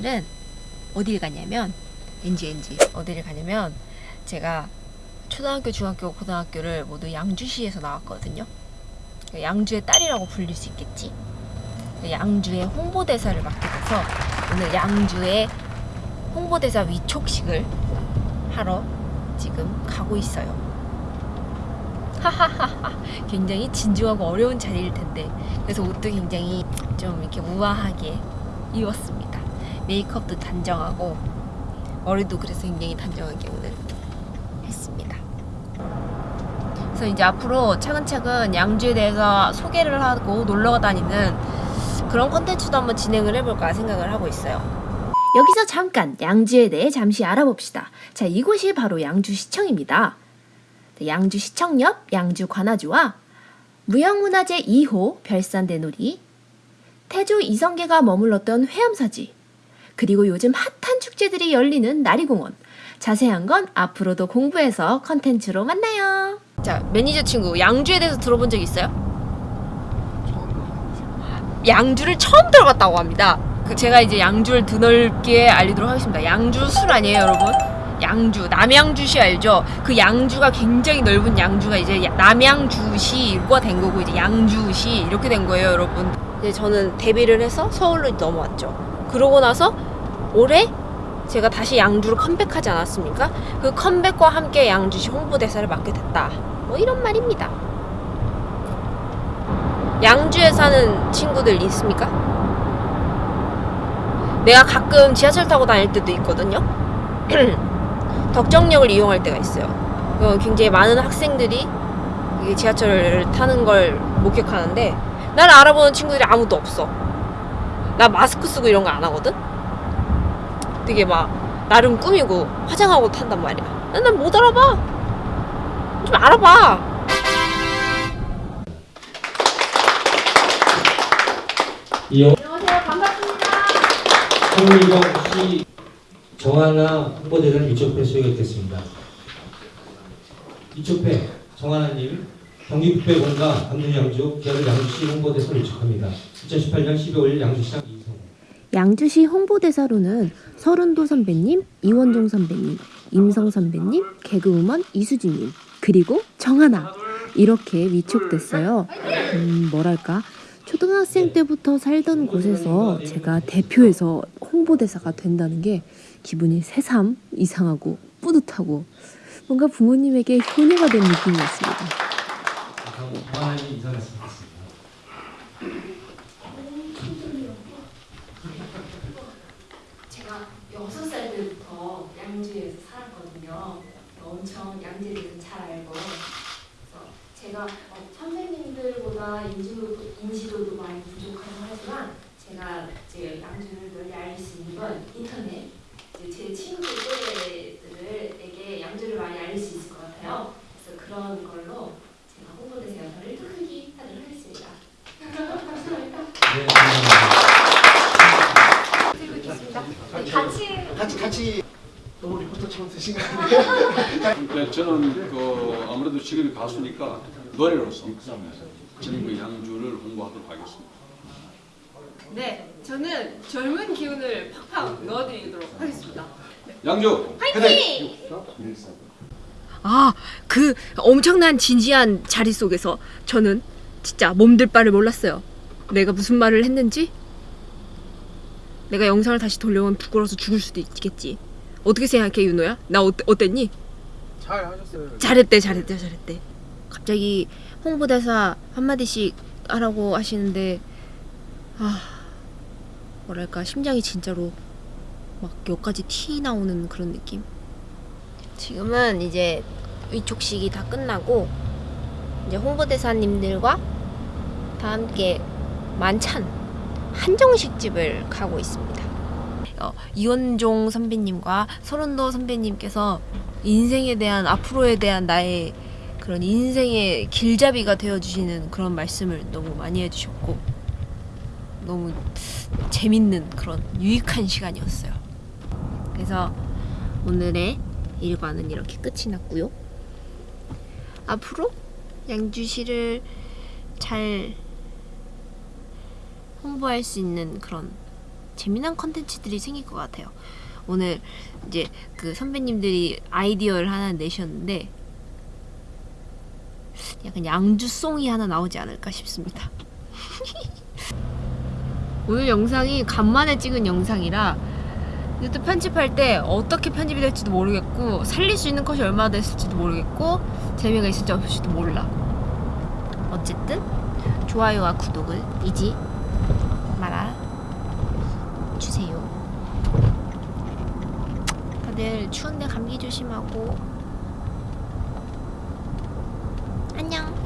오늘은 어딜 가냐면 NG NG 어디를 가냐면 제가 초등학교, 중학교, 고등학교를 모두 양주시에서 나왔거든요. 양주의 딸이라고 불릴 수 있겠지. 양주의 홍보대사를 맡게 돼서 오늘 양주의 홍보대사 위촉식을 하러 지금 가고 있어요. 하하하하. 굉장히 진중하고 어려운 자리일 텐데 그래서 옷도 굉장히 좀 이렇게 우아하게 입었습니다. 메이크업도 단정하고 머리도 그래서 굉장히 단정하게 오늘 했습니다. 그래서 이제 앞으로 차근차근 양주에 대해서 소개를 하고 놀러 다니는 그런 컨텐츠도 한번 진행을 해볼까 생각을 하고 있어요. 여기서 잠깐 양주에 대해 잠시 알아봅시다. 자, 이곳이 바로 양주시청입니다. 양주시청 옆 양주 관아주와 무형문화재 2호 별산대놀이, 태조 이성계가 머물렀던 회암사지, 그리고 요즘 핫한 축제들이 열리는 나리공원. 자세한 건 앞으로도 공부해서 컨텐츠로 만나요. 자, 매니저 친구, 양주에 대해서 들어본 적 있어요? 양주를 처음 들어봤다고 합니다. 그 제가 이제 양주를 드넓게 알리도록 하겠습니다. 양주 술 아니에요, 여러분? 양주, 남양주시 알죠? 그 양주가 굉장히 넓은 양주가 이제 야- 남양주시가 된 거고 이제 양주시 이렇게 된 거예요, 여러분. 이제 저는 데뷔를 해서 서울로 넘어왔죠. 그러고 나서 올해 제가 다시 양주로 컴백하지 않았습니까? 그 컴백과 함께 양주시 홍보대사를 맡게 됐다. 뭐 이런 말입니다. 양주에 사는 친구들 있습니까? 내가 가끔 지하철 타고 다닐 때도 있거든요. 덕정역을 이용할 때가 있어요. 어, 굉장히 많은 학생들이 지하철을 타는 걸 목격하는데 나를 알아보는 친구들이 아무도 없어. 나 마스크 쓰고 이런 거 안 하거든? 되게 막 나름 꾸미고 화장하고 탄단 말이야. 난 못 알아봐. 좀 알아봐. 안녕하세요. 반갑습니다. 홍미경 씨 정하나 홍보대사를 이쪽회 소개했겠습니다. 이쪽회 정하나님 경기국배공과 강릉양주 기아들 양주시 홍보대사를 위촉합니다. 2018년 12월 양주시장 양주시 홍보대사로는 서른도 선배님, 이원종 선배님, 임성 선배님, 개그우먼 이수진님, 그리고 정하나 이렇게 위촉됐어요. 음, 뭐랄까? 초등학생 때부터 살던 곳에서 제가 대표해서 홍보대사가 된다는 게 기분이 새삼 이상하고 뿌듯하고 뭔가 부모님에게 효녀가 된 느낌이었습니다. 정하나님 인사하셨습니다. 제가 여섯 살 때부터 양주에서 살았거든요. 엄청 양주에 대해서 잘 알고. 그래서 제가 어, 선생님들보다 인지도, 인지도도 많이 부족하고 하지만 제가 이제 양주를 널리 알릴 수 있는 건 인터넷. 제 친구들 또래들에게 양주를 많이 알릴 수 있을 것 같아요. 그래서 그런 걸로 제가 홍보대사 역할을 크게 하도록 하겠습니다. 감사합니다. 네, 감사합니다. 같이 같이 같이 너무 리포터처럼 되신 거 아니에요? 네, 저는 그 아무래도 직업이 가수니까 노래로서 그 양주를 홍보하도록 하겠습니다. 네, 저는 젊은 기운을 팍팍 넣어드리도록 하겠습니다. 양주 아, 그 엄청난 진지한 자리 속에서 저는 진짜 몸들 바를 몰랐어요. 내가 무슨 말을 했는지? 내가 영상을 다시 돌려보면 부끄러워서 죽을 수도 있겠지. 어떻게 생각해, 윤호야? 나 어때, 어땠니? 잘 하셨어요. 잘했대, 잘했대, 잘했대. 갑자기 홍보대사 한마디씩 하라고 하시는데, 아, 뭐랄까, 심장이 진짜로 막 여기까지 티 나오는 그런 느낌? 지금은 이제 위촉식이 다 끝나고, 이제 홍보대사님들과 다 함께 만찬, 한정식집을 가고 있습니다. 어, 이원종 선배님과 서른도 선배님께서 인생에 대한 앞으로에 대한 나의 그런 인생의 길잡이가 되어주시는 그런 말씀을 너무 많이 해주셨고 너무 재밌는 그런 유익한 시간이었어요. 그래서 오늘의 일과는 이렇게 끝이 났고요. 앞으로 양주시를 잘 홍보할 수 있는 그런 재미난 컨텐츠들이 생길 것 같아요. 오늘 이제 그 선배님들이 아이디어를 하나 내셨는데 약간 양주송이 하나 나오지 않을까 싶습니다. 오늘 영상이 간만에 찍은 영상이라 이것도 편집할 때 어떻게 편집이 될지도 모르겠고 살릴 수 있는 컷이 얼마나 됐을지도 모르겠고 재미가 있을지 없을지도 몰라. 어쨌든 좋아요와 구독을 잊지 말아 주세요. 다들 추운데 감기 조심하고 안녕.